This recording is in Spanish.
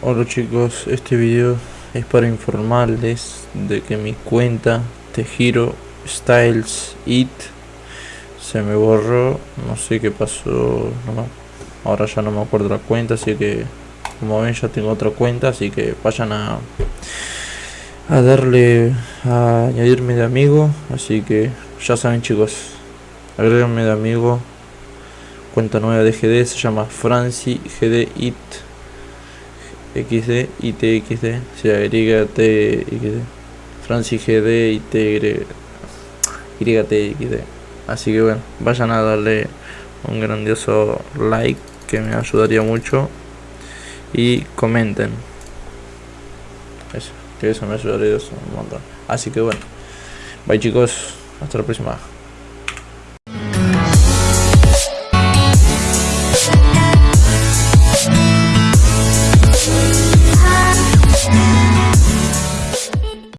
Hola chicos, este video es para informarles de que mi cuenta Tejiro Styles It se me borró, no sé qué pasó, ahora ya no me acuerdo la cuenta, así que como ven ya tengo otra cuenta, así que vayan a a darle a añadirme de amigo, así que ya saben chicos, agréguenme de amigo, cuenta nueva de GD, se llama Franci GD It XD y TXD, o sea, YT Francis GD y T YTXD. Así que bueno, vayan a darle un grandioso like que me ayudaría mucho y comenten. Eso, que eso me ayudaría un montón. Así que bueno, bye chicos, hasta la próxima.